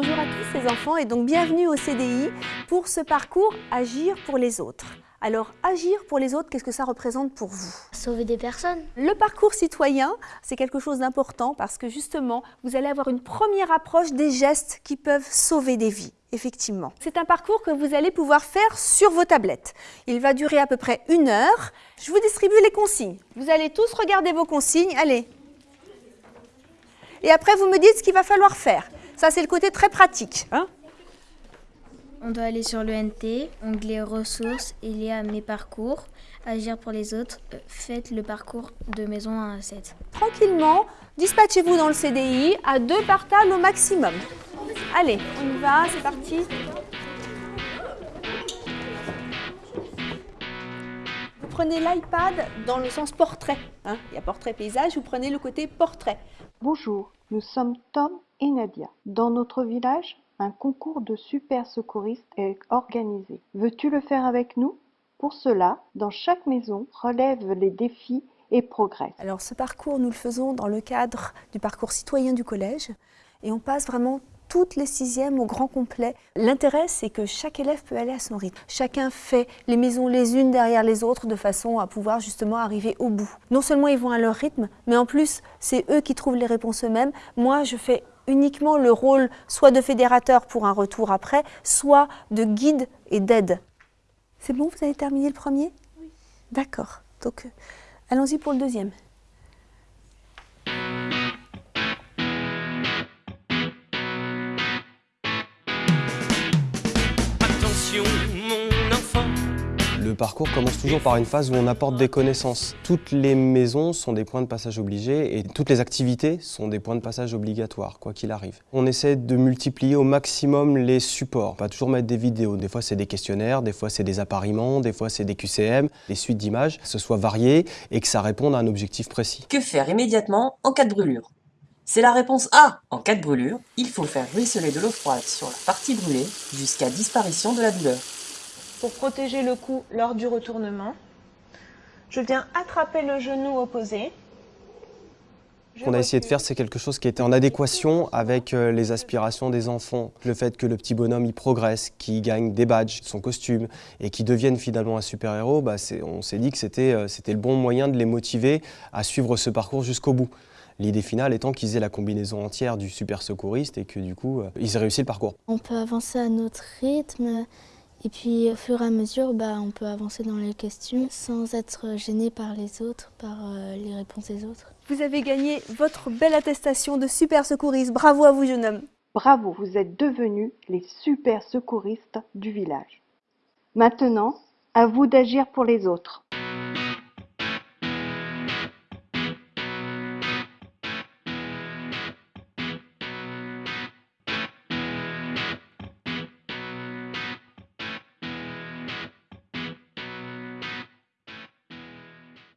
Bonjour à tous les enfants et donc bienvenue au CDI pour ce parcours Agir pour les autres. Alors, agir pour les autres, qu'est-ce que ça représente pour vous? Sauver des personnes. Le parcours citoyen, c'est quelque chose d'important parce que justement, vous allez avoir une première approche des gestes qui peuvent sauver des vies. Effectivement. C'est un parcours que vous allez pouvoir faire sur vos tablettes. Il va durer à peu près une heure. Je vous distribue les consignes. Vous allez tous regarder vos consignes. Allez. Et après, vous me dites ce qu'il va falloir faire. Ça, c'est le côté très pratique. Hein On doit aller sur le NT, onglet ressources, il y a mes parcours, agir pour les autres, euh, faites le parcours de maison 1 à 7. Tranquillement, dispatchez-vous dans le CDI à deux par table au maximum. Allez, on y va, c'est parti. Prenez l'iPad dans le sens portrait. hein. Il y a portrait paysage, vous prenez le côté portrait. Bonjour, nous sommes Tom et Nadia. Dans notre village, un concours de super secouristes est organisé. Veux-tu le faire avec nous? Pour cela, dans chaque maison, relève les défis et progresse. Alors ce parcours, nous le faisons dans le cadre du parcours citoyen du collège et on passe vraiment toutes les sixièmes au grand complet. L'intérêt, c'est que chaque élève peut aller à son rythme. Chacun fait les maisons les unes derrière les autres de façon à pouvoir justement arriver au bout. Non seulement ils vont à leur rythme, mais en plus, c'est eux qui trouvent les réponses eux-mêmes. Moi, je fais uniquement le rôle soit de fédérateur pour un retour après, soit de guide et d'aide. C'est bon, vous avez terminé le premier? Oui. D'accord. Donc, euh, allons-y pour le deuxième. Attention. Le parcours commence toujours par une phase où on apporte des connaissances. Toutes les maisons sont des points de passage obligés et toutes les activités sont des points de passage obligatoires, quoi qu'il arrive. On essaie de multiplier au maximum les supports. Pas toujours mettre des vidéos. Des fois, c'est des questionnaires, des fois, c'est des appariements, des fois, c'est des QCM, des suites d'images, que ce soit varié et que ça réponde à un objectif précis. Que faire immédiatement en cas de brûlure? C'est la réponse A. En cas de brûlure, il faut faire ruisseler de l'eau froide sur la partie brûlée jusqu'à disparition de la douleur. Pour protéger le cou lors du retournement, je viens attraper le genou opposé. Ce qu'on a essayé de faire, c'est quelque chose qui était en adéquation avec euh, les aspirations des enfants. Le fait que le petit bonhomme il progresse, qu'il gagne des badges, son costume, et qu'il devienne finalement un super-héros, bah, on s'est dit que c'était euh, c'était le bon moyen de les motiver à suivre ce parcours jusqu'au bout. L'idée finale étant qu'ils aient la combinaison entière du super secouriste et que du coup, euh, ils aient réussi le parcours. On peut avancer à notre rythme et puis au fur et à mesure, bah, on peut avancer dans les questions sans être gêné par les autres, par euh, les réponses des autres. Vous avez gagné votre belle attestation de super secouriste. Bravo à vous, jeune homme. Bravo, vous êtes devenus les super secouristes du village. Maintenant, à vous d'agir pour les autres.